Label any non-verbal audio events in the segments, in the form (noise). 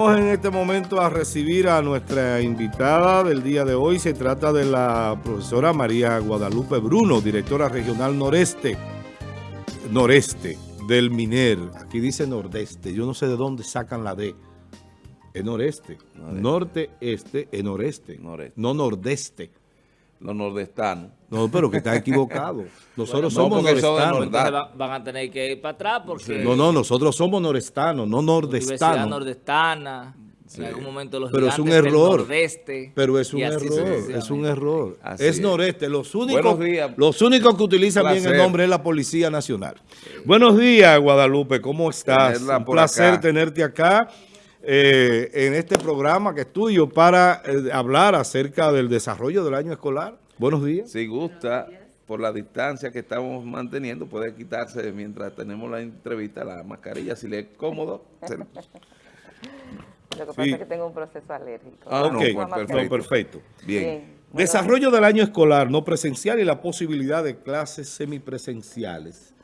Vamos en este momento a recibir a nuestra invitada del día de hoy. Se trata de la profesora María Guadalupe Bruno, directora regional noreste, noreste del MINER. Aquí dice nordeste, yo no sé de dónde sacan la D. Es noreste, norte-este es noreste, no nordeste. Los nordestanos. No, pero que está equivocado. (laughs) Nosotros somos nordestanos. van a tener que ir para atrás porque... No, no, nosotros somos nordestanos, no nordestanos. Nordestana, en algún momento los pero es un error. nordeste. Pero es un error, es un error. es noreste. Los únicos, los únicos que utilizan bien el nombre es la Policía Nacional. Buenos días, Guadalupe, ¿cómo estás? Un placer tenerte acá. Eh, en este programa que es tuyo para eh, hablar acerca del desarrollo del año escolar. Buenos días. Si gusta, por la distancia que estamos manteniendo, puede quitarse mientras tenemos la entrevista la mascarilla, si le es cómodo. (laughs) Lo que pasa es que tengo un proceso alérgico. Ah, pues perfecto. Bien. Desarrollo del año escolar no presencial y la posibilidad de clases semipresenciales.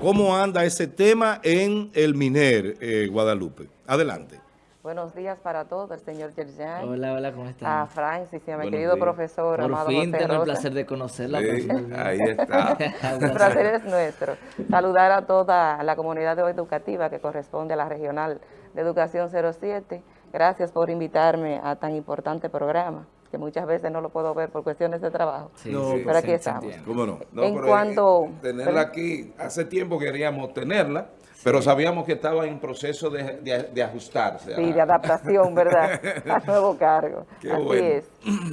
¿Cómo anda ese tema en el MINER, eh, Guadalupe? Adelante. Buenos días para todos, el señor Yerjan. Hola, hola, ¿cómo están? A Francis y a mi querido profesor Por Amado fin tengo el placer de conocerla. ahí está. (laughs) el placer es nuestro. Saludar a toda la comunidad educativa que corresponde a la Regional de Educación 07. Gracias por invitarme a tan importante programa que muchas veces no lo puedo ver por cuestiones de trabajo. Sí, pero aquí estamos. ¿Cómo no? en cuanto... Tenerla aquí, hace tiempo queríamos tenerla, pero sabíamos que estaba en proceso de, ajustarse. Sí, de adaptación, ¿verdad? (laughs) Al nuevo cargo. Así es.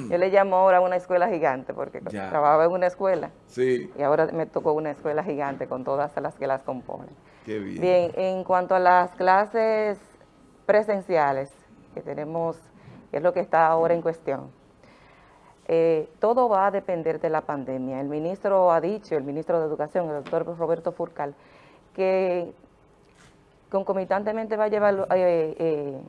Yo le llamo ahora una escuela gigante, porque trabajaba en una escuela. Sí. Y ahora me tocó una escuela gigante con todas las que las componen. Qué bien. Bien, en cuanto a las clases presenciales que tenemos, que es lo que está ahora en cuestión, eh, todo va a depender de la pandemia. El ministro ha dicho, el ministro de Educación, el doctor Roberto Furcal, que concomitantemente va a llevar eh, eh,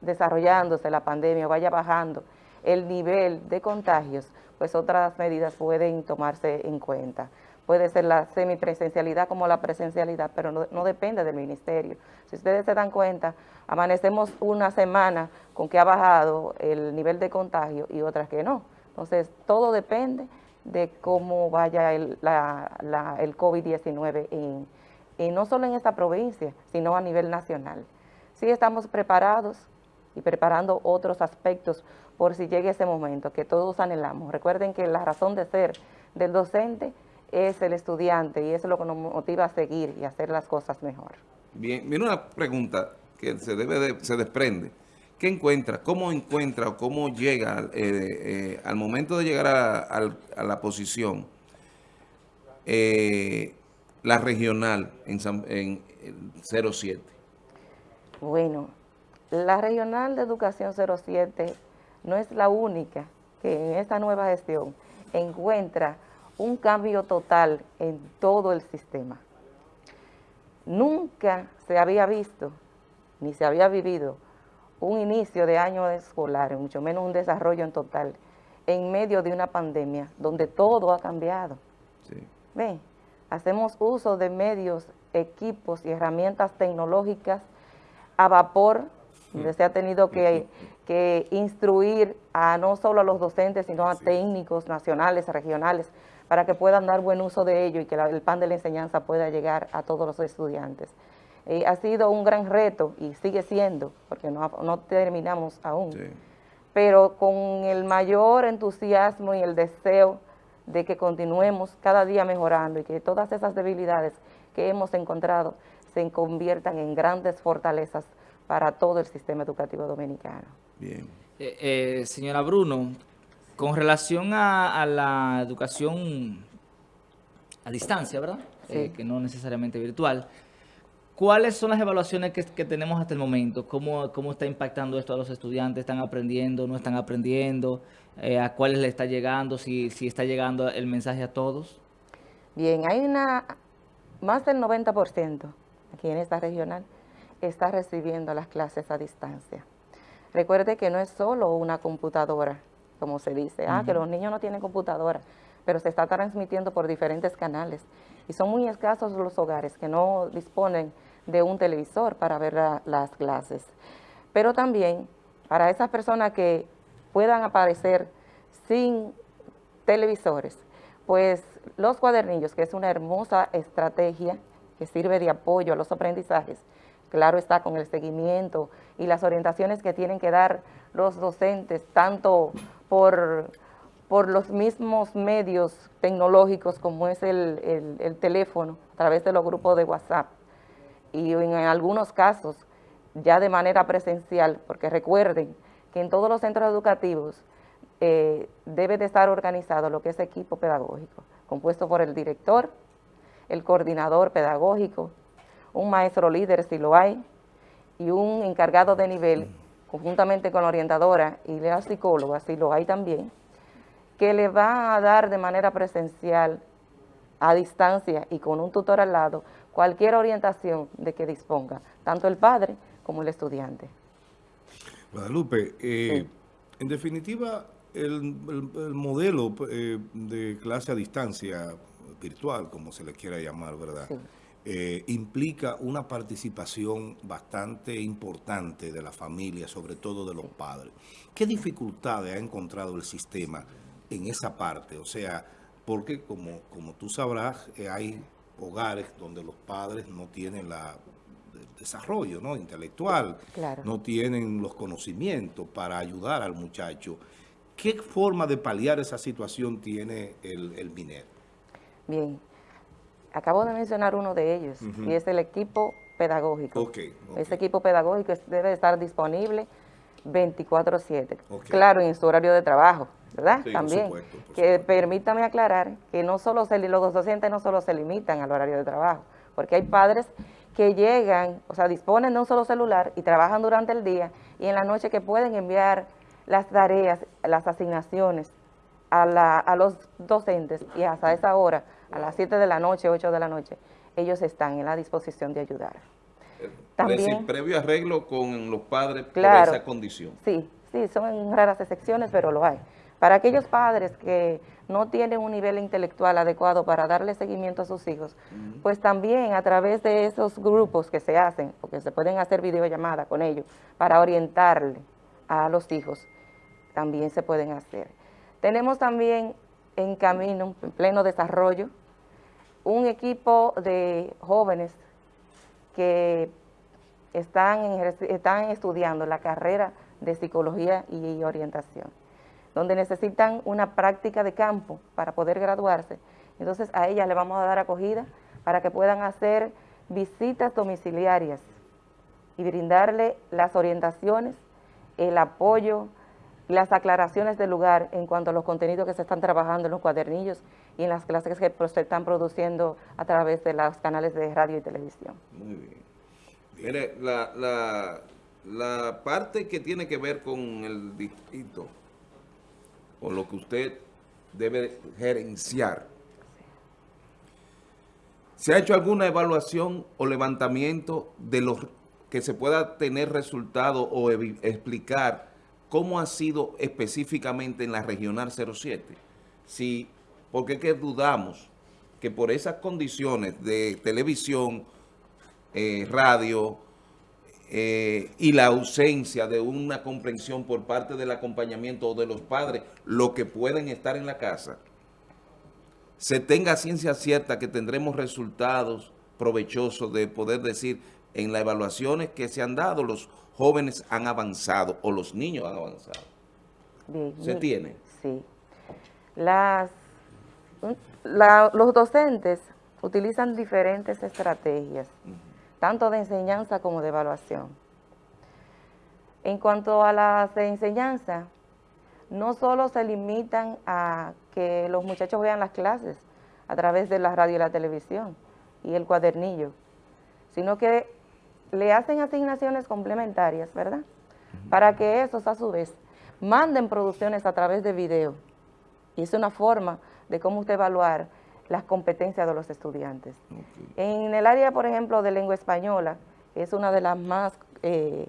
desarrollándose la pandemia, vaya bajando el nivel de contagios, pues otras medidas pueden tomarse en cuenta. Puede ser la semipresencialidad como la presencialidad, pero no, depende del ministerio. Si ustedes se dan cuenta, amanecemos una semana con que ha bajado el nivel de contagio y otras que no. Entonces, todo depende de cómo vaya el, el COVID-19 en, y no solo en esta provincia, sino a nivel nacional. Sí estamos preparados y preparando otros aspectos por si llegue ese momento que todos anhelamos. Recuerden que la razón de ser del docente es el estudiante y eso es lo que nos motiva a seguir y hacer las cosas mejor. Bien, viene una pregunta que se debe se desprende. ¿Qué encuentra? ¿Cómo encuentra o cómo llega eh, eh, al momento de llegar a, la posición? Eh, la regional en, en, 07? Bueno, la regional de educación 07 no es la única que en esta nueva gestión encuentra un cambio total en todo el sistema. Nunca se había visto, ni se había vivido, un inicio de año escolar, mucho menos un desarrollo en total, en medio de una pandemia, donde todo ha cambiado. Sí. ¿Ven? Hacemos uso de medios, equipos y herramientas tecnológicas a vapor, donde se ha tenido que, instruir a no solo a los docentes, sino a técnicos nacionales, regionales, para que puedan dar buen uso de ello y que el pan de la enseñanza pueda llegar a todos los estudiantes. Eh, ha sido un gran reto y sigue siendo, porque no, terminamos aún, pero con el mayor entusiasmo y el deseo de que continuemos cada día mejorando y que todas esas debilidades que hemos encontrado se conviertan en grandes fortalezas para todo el sistema educativo dominicano. Bien. Eh, eh, señora Bruno, con relación a, la educación a distancia, ¿verdad? Eh, que no necesariamente virtual, ¿Cuáles son las evaluaciones que, tenemos hasta el momento? ¿Cómo, ¿Cómo, está impactando esto a los estudiantes? ¿Están aprendiendo? ¿No están aprendiendo? Eh, ¿A cuáles le está llegando? Si, si está llegando el mensaje a todos. Bien, hay una, más del 90% aquí en esta regional está recibiendo las clases a distancia. Recuerde que no es solo una computadora, como se dice, ah, que los niños no tienen computadora, pero se está transmitiendo por diferentes canales. Y son muy escasos los hogares que no disponen de un televisor para ver las clases. pero también para esas personas que puedan aparecer sin televisores, pues los cuadernillos, que es una hermosa estrategia que sirve de apoyo a los aprendizajes, claro está con el seguimiento y las orientaciones que tienen que dar los docentes, tanto por, por los mismos medios tecnológicos como es el, el teléfono, a través de los grupos de WhatsApp, y en algunos casos ya de manera presencial, porque recuerden que en todos los centros educativos eh, debe de estar organizado lo que es equipo pedagógico, compuesto por el director, el coordinador pedagógico, un maestro líder si lo hay, y un encargado de nivel, conjuntamente con la orientadora y la psicóloga, si lo hay también, que le va a dar de manera presencial, a distancia y con un tutor al lado, cualquier orientación de que disponga, tanto el padre como el estudiante. Guadalupe, eh, en definitiva, el, modelo eh, de clase a distancia virtual, como se le quiera llamar, ¿verdad? Eh, implica una participación bastante importante de la familia, sobre todo de los padres. ¿Qué dificultades ha encontrado el sistema en esa parte? O sea, porque como, como tú sabrás, hay hogares donde los padres no tienen la desarrollo ¿no? intelectual, no tienen los conocimientos para ayudar al muchacho. ¿Qué forma de paliar esa situación tiene el, el MINER? Bien, acabo de mencionar uno de ellos, y es el equipo pedagógico. Ese equipo pedagógico debe estar disponible 24-7. Claro, en su horario de trabajo, ¿verdad? También. que permítame aclarar que no solo se, los docentes no solo se limitan al horario de trabajo, porque hay padres que llegan, o sea, disponen de un solo celular y trabajan durante el día y en la noche que pueden enviar las tareas, las asignaciones a, la, a los docentes y hasta esa hora, a las 7 de la noche, 8 de la noche, ellos están en la disposición de ayudar. También, decir, previo arreglo con los padres por esa condición. Sí, sí, son raras excepciones, pero lo hay. Para aquellos padres que no tienen un nivel intelectual adecuado para darle seguimiento a sus hijos, pues también a través de esos grupos que se hacen, porque se pueden hacer videollamadas con ellos, para orientarle a los hijos, también se pueden hacer. Tenemos también en camino, en pleno desarrollo, un equipo de jóvenes que están, están estudiando la carrera de psicología y orientación donde necesitan una práctica de campo para poder graduarse. Entonces a ellas le vamos a dar acogida para que puedan hacer visitas domiciliarias y brindarle las orientaciones, el apoyo, las aclaraciones del lugar en cuanto a los contenidos que se están trabajando en los cuadernillos y en las clases que se están produciendo a través de los canales de radio y televisión. Muy bien. Mire, la, la, la parte que tiene que ver con el distrito o lo que usted debe gerenciar. ¿Se ha hecho alguna evaluación o levantamiento de los que se pueda tener resultado o explicar cómo ha sido específicamente en la Regional 07? Si, porque dudamos que por esas condiciones de televisión, eh, radio, eh, y la ausencia de una comprensión por parte del acompañamiento o de los padres, lo que pueden estar en la casa, se tenga ciencia cierta que tendremos resultados provechosos de poder decir en las evaluaciones que se han dado, los jóvenes han avanzado o los niños han avanzado. ¿Se tiene? Sí. Las, los docentes utilizan diferentes estrategias tanto de enseñanza como de evaluación. En cuanto a las de enseñanza, no solo se limitan a que los muchachos vean las clases a través de la radio y la televisión y el cuadernillo, sino que le hacen asignaciones complementarias, ¿verdad? Para que esos a su vez manden producciones a través de video. Y es una forma de cómo usted evaluar las competencias de los estudiantes. En el área, por ejemplo, de lengua española, es una de las más, eh,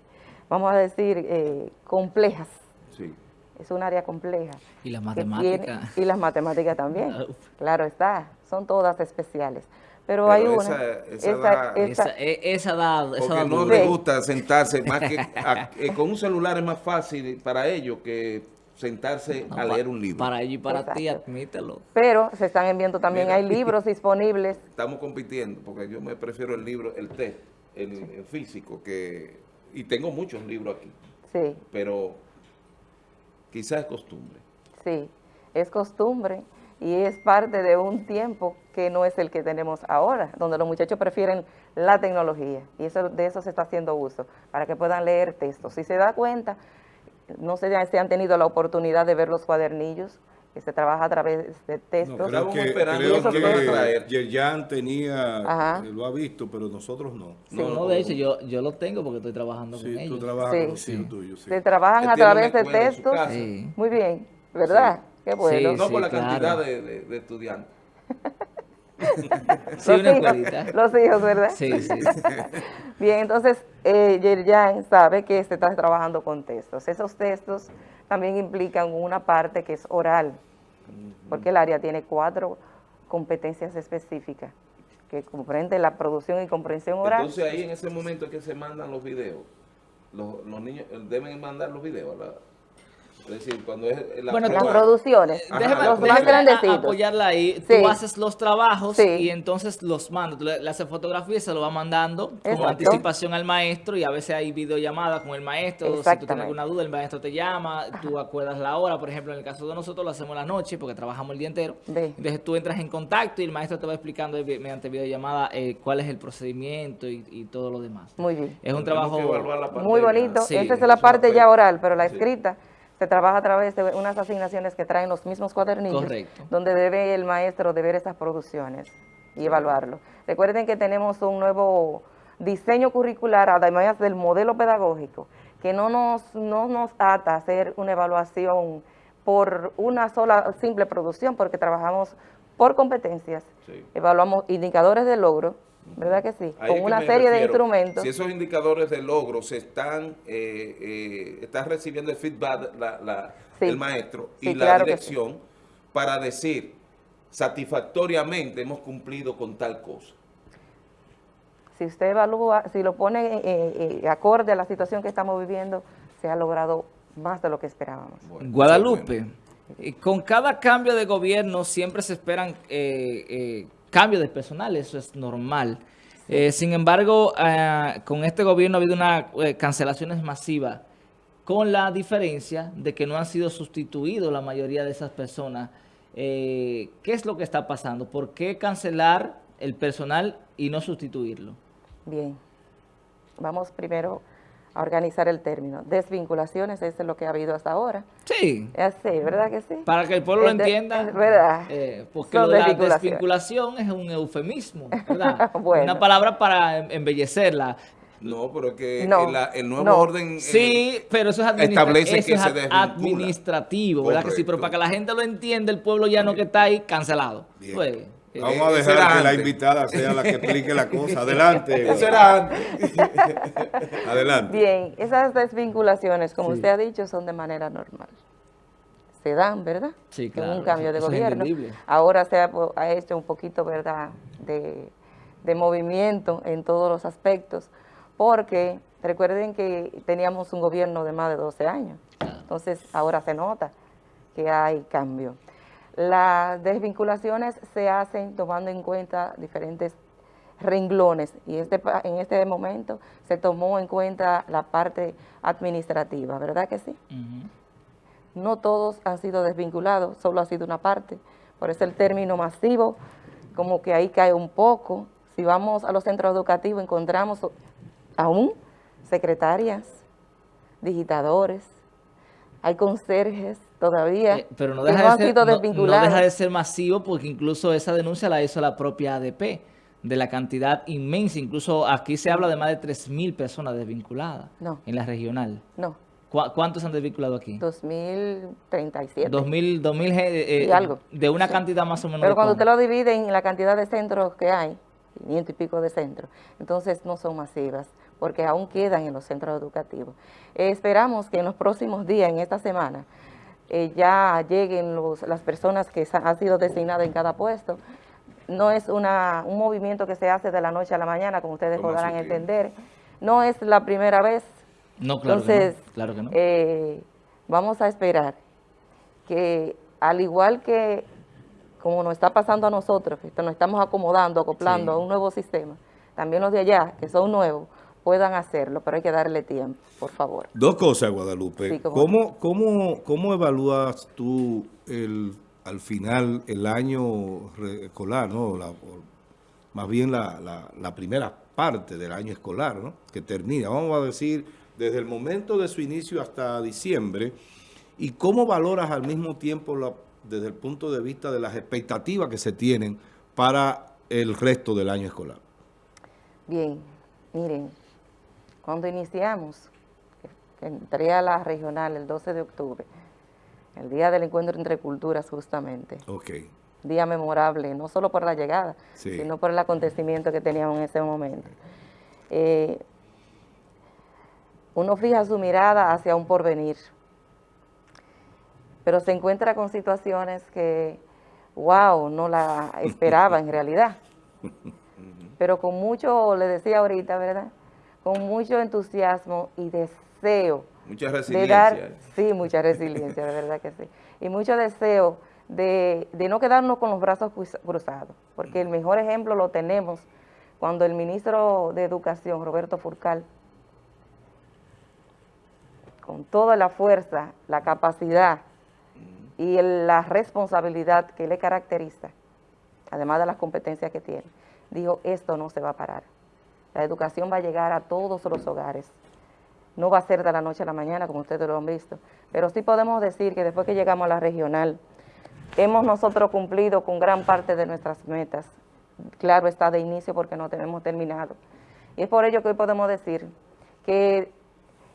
vamos a decir, eh, complejas. Sí. Es un área compleja. Y las matemáticas. y las matemáticas también. claro está, son todas especiales. Pero, hay Pero una. esa- da- esa- Esa, e- esa da, esa Porque da no le gusta sentarse más que (laughs) a- eh, con un celular es más fácil para ellos que sentarse No, a leer un libro. Para ellos y para ti, admítelo. pero se están enviando también, Mira. hay libros disponibles. Estamos compitiendo porque yo me prefiero el libro, el test, el, el físico que y tengo muchos libros aquí, Sí, pero quizás es costumbre. sí, es costumbre y es parte de un tiempo que no es el que tenemos ahora, donde los muchachos prefieren la tecnología y eso de eso se está haciendo uso, para que puedan leer textos. Si se da cuenta, no sé si han tenido la oportunidad de ver los cuadernillos, que se trabaja a través de No, textos. creo Estábamos que, esperando creo que. Yerjan tenía, Ajá. eh, lo ha visto, pero nosotros no. Sí. No, No, de hecho, yo, yo lo tengo porque estoy trabajando Sí, con tú ellos. trabajas Sí. con los hijos tuyos, sí. Se trabajan a través de textos. Muy bien, ¿verdad? Qué bueno. Sí, no por la claro. cantidad de, de- de estudiantes. (laughs) (laughs) Sí, Los una hijos, escuelita. los hijos, ¿verdad? Sí, sí. (laughs) Bien, entonces, eh, Yerjan sabe que se está trabajando con textos. Esos textos también implican una parte que es oral, porque el área tiene cuatro competencias específicas que comprende la producción y comprensión oral. Entonces ahí en ese momento es que se mandan los videos. Los, los niños eh, deben mandar los videos. ¿verdad? Es decir, cuando es la Bueno, las prueba. producciones, Ajá, Déjame, los déjame más grandecitos. apoyarla ahí. Sí. Tú haces los trabajos Sí. y entonces los mandas. Tú le, le haces fotografía y se lo va mandando con Exacto. anticipación al maestro y a veces hay videollamadas con el maestro. Si tú tienes alguna duda, el maestro te llama, tú acuerdas la hora. Por ejemplo, en el caso de nosotros lo hacemos en la noche porque trabajamos el día entero. Ve. Entonces tú entras en contacto y el maestro te va explicando mediante videollamada eh, cuál es el procedimiento y, y todo lo demás. Muy bien. Es un Tenemos trabajo... Muy bonito. Sí, Esa es la parte ya oral, pero la Sí. escrita se trabaja a través de unas asignaciones que traen los mismos cuadernillos, Correcto. donde debe el maestro de ver esas producciones y evaluarlo. Recuerden que tenemos un nuevo diseño curricular, además del modelo pedagógico, que no nos, no nos ata a hacer una evaluación por una sola simple producción, porque trabajamos por competencias, Sí. evaluamos indicadores de logro, ¿verdad que sí? Ahí es Con que una serie de instrumentos. Si esos indicadores de logro se están, eh, eh, está recibiendo el feedback la- la- Sí. el maestro y Sí, la claro que sí. dirección para decir satisfactoriamente hemos cumplido con tal cosa. Si usted evalúa, si lo pone eh, eh, acorde a la situación que estamos viviendo, se ha logrado más de lo que esperábamos. Bueno, Guadalupe, con cada cambio de gobierno siempre se esperan eh, eh, cambios de personal, eso es normal. Eh, sin embargo, ah, con este gobierno ha habido unas cancelaciones masivas, con la diferencia de que no han sido sustituidos la mayoría de esas personas. Eh, ¿Qué es lo que está pasando? ¿Por qué cancelar el personal y no sustituirlo? Bien, vamos primero a organizar el término. Desvinculaciones, eso es lo que ha habido hasta ahora. Sí, Es así, ¿verdad que sí? para que el pueblo lo Es entienda. es verdad. eh, porque Son lo de la desvinculación es un eufemismo, (laughs) ¿verdad? Bueno. Una palabra para em- embellecerla. No, pero es que No, el, la- el nuevo no. orden... eh, Sí, pero eso es, establece eso que es se desvincula. administrativo, ¿verdad que sí? Pero para que la gente lo entienda, el pueblo ya no que está ahí cancelado. Bien. Pues, Vamos Eh, a eso dejar que la invitada sea la que explique la cosa. (laughs) Adelante. Eso era antes. (laughs) Adelante. Bien, esas desvinculaciones, como Sí. usted ha dicho, son de manera normal. Se dan, ¿verdad? Sí, En claro, un cambio de eso gobierno. Ahora se ha, hecho un poquito, ¿verdad?, de, de movimiento en todos los aspectos, porque recuerden que teníamos un gobierno de más de 12 años. Entonces, ahora se nota que hay cambio. Las desvinculaciones se hacen tomando en cuenta diferentes renglones y este, en este momento se tomó en cuenta la parte administrativa, ¿verdad que sí? No todos han sido desvinculados, solo ha sido una parte. Por eso el término masivo, como que ahí cae un poco. Si vamos a los centros educativos, encontramos aún secretarias, digitadores, hay conserjes todavía Eh, pero no deja, de ser, no- deja de ser masivo porque incluso esa denuncia la hizo la propia ADP de la cantidad inmensa. Incluso aquí se habla de más de 3.000 personas desvinculadas No. en la regional. No, ¿Cu- ¿Cuántos han desvinculado aquí? 2037. 2000, 2000 eh, Y algo. de una Sí. cantidad más o menos. Pero cuando usted lo divide en la cantidad de centros que hay, 500 y pico de centros, entonces no son masivas, porque aún quedan en los centros educativos. Eh, esperamos que en los próximos días, en esta semana, eh, ya lleguen los- las personas que han sido designadas en cada puesto no es una, un movimiento que se hace de la noche a la mañana, como ustedes podrán entender. No es la primera vez. No, claro Entonces, que no. Claro que no. eh, vamos a esperar que al igual que como nos está pasando a nosotros, que nos estamos acomodando, acoplando Sí. a un nuevo sistema, también los de allá, que son nuevos, puedan hacerlo, pero hay que darle tiempo, por favor. Dos cosas, Guadalupe. Sí, cómo ¿Cómo, cómo, evalúas tú el, al final el año escolar, ¿no? La- más bien la, la- la primera parte del año escolar, ¿no? Que termina, vamos a decir, desde el momento de su inicio hasta diciembre. ¿Y cómo valoras al mismo tiempo, la- desde el punto de vista de las expectativas que se tienen para el resto del año escolar? Bien, miren, cuando iniciamos, entré a la regional el 12 de octubre, el día del encuentro entre culturas justamente, Ok. día memorable, no solo por la llegada, Sí. sino por el acontecimiento que teníamos en ese momento. Eh, uno fija su mirada hacia un porvenir, pero se encuentra con situaciones que, wow, no la (laughs) esperaba en realidad. Pero con mucho, le decía ahorita, ¿verdad? Con mucho entusiasmo y deseo Mucha de resiliencia. dar, sí, mucha resiliencia, de verdad que sí. Y mucho deseo de, de no quedarnos con los brazos cruz- cruzados, porque el mejor ejemplo lo tenemos cuando el ministro de Educación, Roberto Furcal, con toda la fuerza, la capacidad y el- la responsabilidad que le caracteriza, además de las competencias que tiene, dijo, esto no se va a parar. La educación va a llegar a todos los hogares. No va a ser de la noche a la mañana, como ustedes lo han visto, pero sí podemos decir que después que llegamos a la regional, hemos nosotros cumplido con gran parte de nuestras metas. Claro está de inicio porque no tenemos terminado. Y es por ello que hoy podemos decir que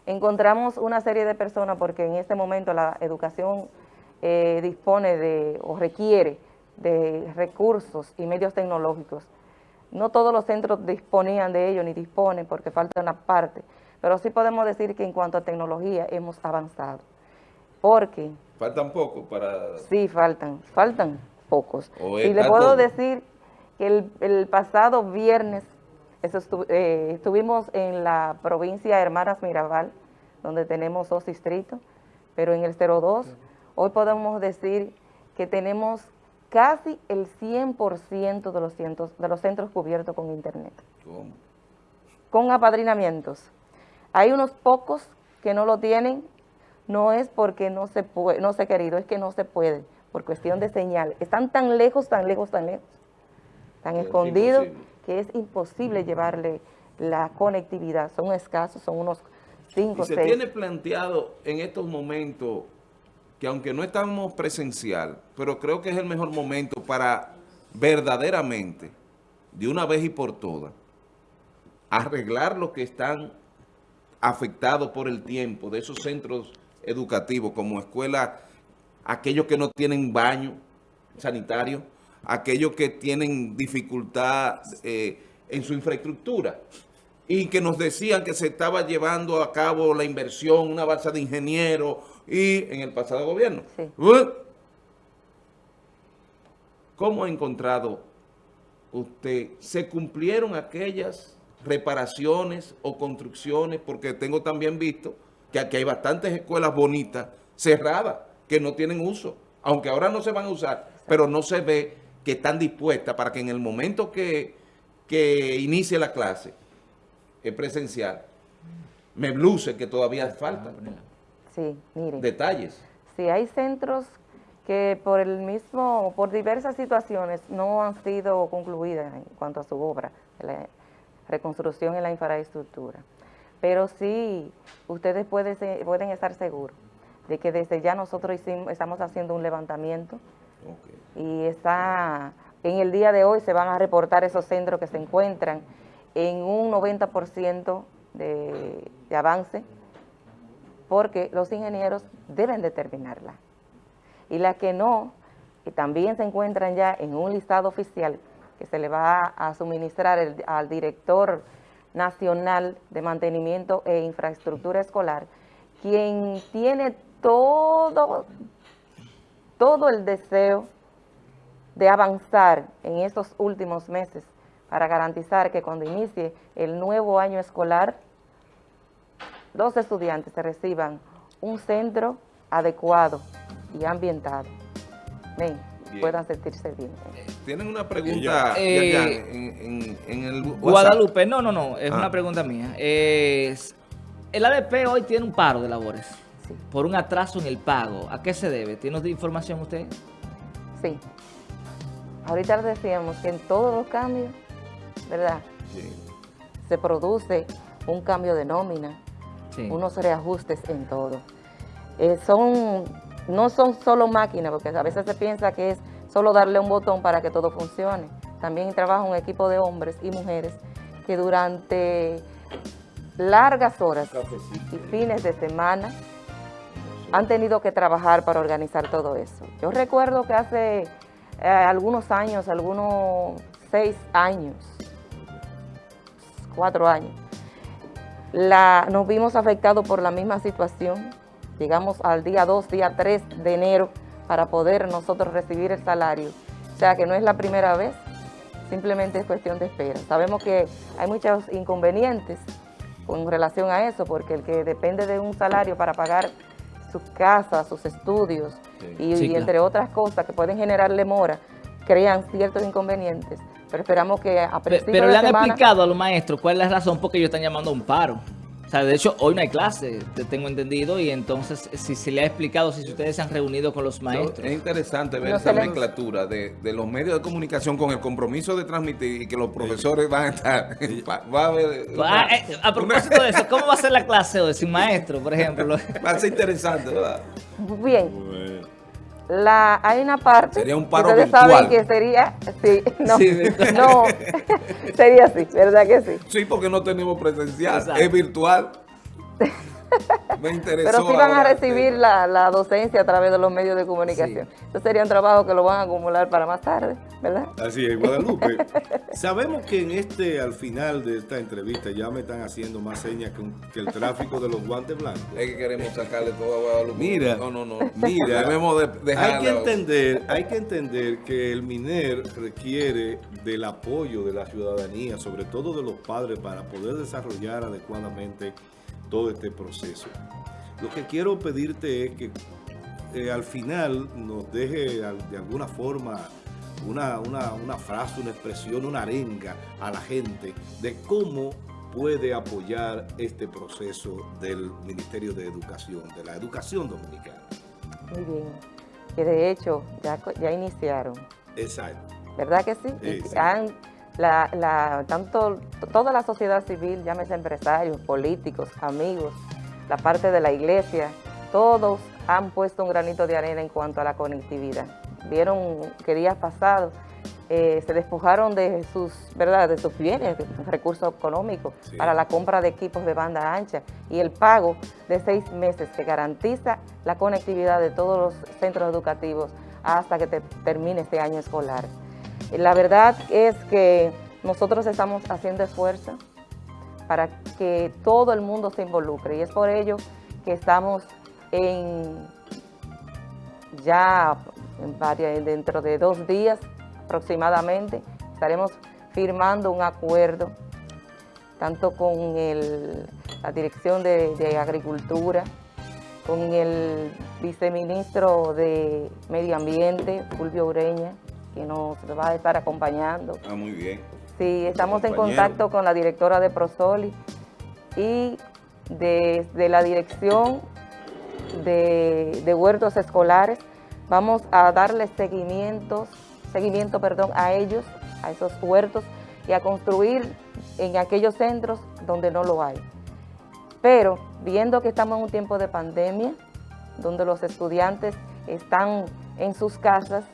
encontramos una serie de personas porque en este momento la educación eh, dispone de o requiere de recursos y medios tecnológicos. No todos los centros disponían de ello ni disponen porque falta una parte, pero sí podemos decir que en cuanto a tecnología hemos avanzado. Porque Faltan poco para... Sí, faltan, faltan pocos. Y le puedo todo. decir que el, el pasado viernes eso estu- eh, estuvimos en la provincia Hermanas Mirabal, donde tenemos dos distritos, pero en el 02 hoy podemos decir que tenemos casi el 100% de los, cientos, de los centros cubiertos con internet ¿Cómo? con apadrinamientos. Hay unos pocos que no lo tienen, no es porque no se puede, no se ha querido, es que no se puede, por cuestión de señal. Están tan lejos, tan lejos, tan lejos, tan es escondidos, imposible. que es imposible llevarle la conectividad. Son escasos, son unos Y 5, se 6. tiene planteado en estos momentos que aunque no estamos presencial, pero creo que es el mejor momento para verdaderamente, de una vez y por todas, arreglar los que están afectados por el tiempo de esos centros educativos como escuelas, aquellos que no tienen baño sanitario, aquellos que tienen dificultad eh, en su infraestructura. Y que nos decían que se estaba llevando a cabo la inversión, una balsa de ingenieros y en el pasado gobierno. Sí. ¿Cómo ha encontrado usted? ¿Se cumplieron aquellas reparaciones o construcciones? Porque tengo también visto que aquí hay bastantes escuelas bonitas cerradas que no tienen uso, aunque ahora no se van a usar, pero no se ve que están dispuestas para que en el momento que, que inicie la clase presencial, me luce que todavía falta Sí, miren. detalles. Sí, hay centros que por el mismo, por diversas situaciones no han sido concluidas en cuanto a su obra, la reconstrucción en la infraestructura. Pero sí, ustedes pueden, pueden estar seguros de que desde ya nosotros hicimos- estamos haciendo un levantamiento y está, en el día de hoy se van a reportar esos centros que se encuentran en un 90% de, de avance, porque los ingenieros deben determinarla. Y las que no, que también se encuentran ya en un listado oficial que se le va a suministrar al director nacional de mantenimiento e infraestructura escolar, quien tiene todo, todo el deseo de avanzar en estos últimos meses para garantizar que cuando inicie el nuevo año escolar, los estudiantes se reciban un centro adecuado y ambientado. Ven, puedan sentirse bien. Tienen una pregunta eh, en, el Guadalupe, no, no, no, es una ah. pregunta mía. el ADP hoy tiene un paro de labores por un atraso en el pago. ¿A qué se debe? ¿Tiene información usted? Sí. Ahorita les decíamos que en todos los cambios, ¿verdad? Sí. Se produce un cambio de nómina, unos reajustes en todo. Eh, son, no son solo máquinas, porque a veces se piensa que es solo darle un botón para que todo funcione. También trabaja un equipo de hombres y mujeres que durante largas horas y fines de semana han tenido que trabajar para organizar todo eso. Yo recuerdo que hace eh, algunos años, algunos seis años, cuatro años, la, nos vimos afectados por la misma situación. Llegamos al día 2, día 3 de enero para poder nosotros recibir el salario. O sea que no es la primera vez, simplemente es cuestión de espera. Sabemos que hay muchos inconvenientes con relación a eso, porque el que depende de un salario para pagar su casa, sus estudios y, entre otras cosas que pueden generarle mora, crean ciertos inconvenientes. Pero esperamos que a Pero, pero le han explicado a los maestros cuál es la razón por qué ellos están llamando a un paro. O sea, de hecho, hoy no hay clase, te tengo entendido, y entonces, si se le ha explicado, si ustedes se han reunido con los maestros. Es interesante ver esa nomenclatura de, los medios de comunicación con el compromiso de transmitir y que los profesores van a estar... (laughs) va, a, haber, eh, a propósito de eso, (laughs) ¿cómo va a ser la clase hoy sin maestro, por ejemplo? Va a ser interesante, ¿verdad? Bien. La, hay una parte sería un paro ustedes saben que sería sí, (laughs) no, (laughs) no (laughs) sería así, ¿verdad que sí? Sí, porque no tenemos presencial, es virtual. Pero sí van a recibir la, docencia a través de los medios de comunicación. Eso sería un trabajo que lo van a acumular para más tarde, ¿verdad? Así es, Guadalupe. (laughs) Sabemos que en este, al final de esta entrevista, ya me están haciendo más señas que, el tráfico de los guantes blancos. Es que queremos sacarle todo a Guadalupe. Mira, no, no, no. Mira, debemos de hay que entender, hay que entender que el MINER requiere del apoyo de la ciudadanía, sobre todo de los padres, para poder desarrollar adecuadamente todo este proceso. Lo que quiero pedirte es que eh, al final nos deje de alguna forma una, una, frase, una expresión, una arenga a la gente de cómo puede apoyar este proceso del Ministerio de Educación, de la educación dominicana. Muy bien, que de hecho ya, ya iniciaron. Exacto. ¿Verdad que sí? Han, la, la, tanto toda la sociedad civil, llámese empresarios, políticos, amigos, la parte de la iglesia, todos han puesto un granito de arena en cuanto a la conectividad. Vieron que días pasados eh, se despojaron de sus, ¿verdad? de sus bienes, de sus recursos económicos para la compra de equipos de banda ancha y el pago de seis meses que garantiza la conectividad de todos los centros educativos hasta que termine este año escolar. La verdad es que nosotros estamos haciendo esfuerzo para que todo el mundo se involucre y es por ello que estamos en ya dentro de dos días aproximadamente estaremos firmando un acuerdo tanto con la Dirección de, de Agricultura, con el viceministro de Medio Ambiente, Fulvio Ureña, que nos va a estar acompañando. Ah, muy bien. Sí, estamos en contacto con la directora de Prosoli y desde la dirección de, huertos escolares vamos a darle seguimientos, seguimiento perdón, a ellos, a esos huertos y a construir en aquellos centros donde no lo hay. Pero viendo que estamos en un tiempo de pandemia, donde los estudiantes están en sus casas,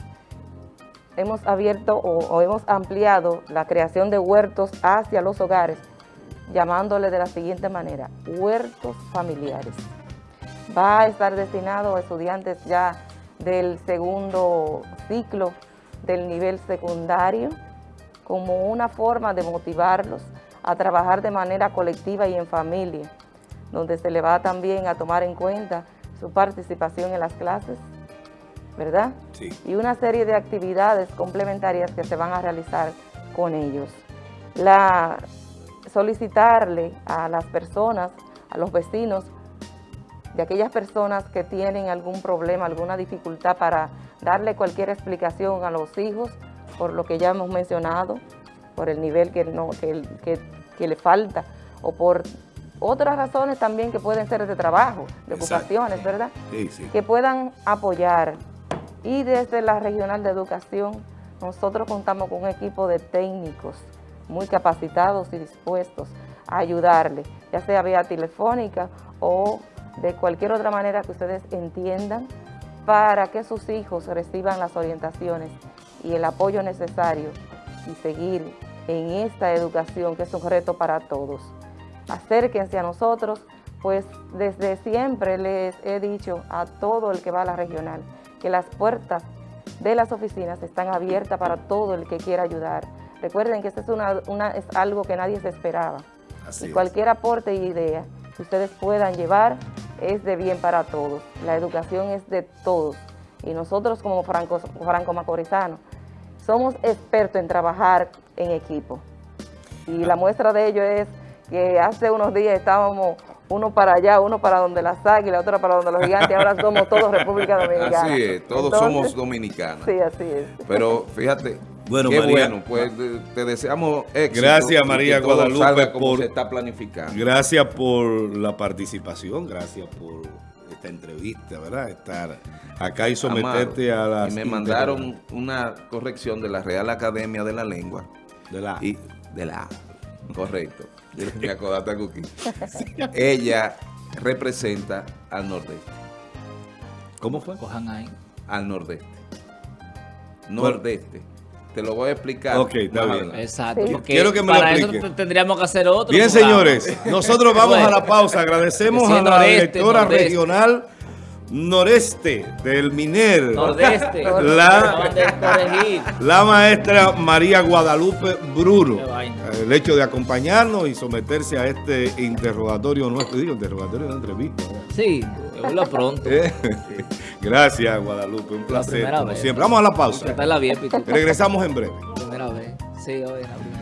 hemos abierto o, hemos ampliado la creación de huertos hacia los hogares, llamándole de la siguiente manera, huertos familiares. Va a estar destinado a estudiantes ya del segundo ciclo del nivel secundario, como una forma de motivarlos a trabajar de manera colectiva y en familia, donde se le va también a tomar en cuenta su participación en las clases, ¿verdad? Sí. Y una serie de actividades complementarias que se van a realizar con ellos. La, solicitarle a las personas, a los vecinos, de aquellas personas que tienen algún problema, alguna dificultad para darle cualquier explicación a los hijos, por lo que ya hemos mencionado, por el nivel que, no, que, que, que le falta, o por otras razones también que pueden ser de trabajo, de Exacto. ocupaciones, ¿verdad? Sí, sí. Que puedan apoyar. Y desde la Regional de Educación, nosotros contamos con un equipo de técnicos muy capacitados y dispuestos a ayudarle, ya sea vía telefónica o de cualquier otra manera que ustedes entiendan para que sus hijos reciban las orientaciones y el apoyo necesario y seguir en esta educación que es un reto para todos. Acérquense a nosotros, pues desde siempre les he dicho a todo el que va a la regional que las puertas de las oficinas están abiertas para todo el que quiera ayudar. Recuerden que esto es, una, una- es algo que nadie se esperaba. Así y es. cualquier aporte e idea que ustedes puedan llevar es de bien para todos. La educación es de todos. Y nosotros como franco, franco macorizanos somos expertos en trabajar en equipo. Y la muestra de ello es que hace unos días estábamos uno para allá, uno para donde las águilas, otro para donde los gigantes, ahora somos todos (laughs) República Dominicana. Así es, todos Entonces, somos dominicanos. Sí, así es. Pero fíjate, Bueno, qué María. bueno, pues te deseamos éxito. Gracias, María que todo Guadalupe, como por- se está planificando. Gracias por la participación, gracias por esta entrevista, ¿verdad? Estar acá y someterte Amado, a las... Y me mandaron una corrección de la Real Academia de la Lengua. De la... Y de la correcto. Me acordaste, Cookie. Ella representa al nordeste. ¿Cómo fue? Cojan ahí. Al nordeste. Nordeste. Te lo voy a explicar. Ok, está bien. adelante. Exacto. Sí. Quiero que me lo para eso explique. te- tendríamos que hacer otro. Bien, programa. señores, nosotros vamos Bueno. a la (laughs) pausa. Agradecemos Sí, a la directora nordeste. regional noreste del MINER, Nordeste. (laughs) La- maestra María Guadalupe vaina. el hecho de acompañarnos y someterse a este interrogatorio nuestro, digo, interrogatorio de entrevista. Sí, lo pronto. Eh, (laughs) Gracias, Guadalupe, un placer, como siempre. Vamos a la pausa. La. Regresamos en breve. Primera vez. Sí, hoy la primera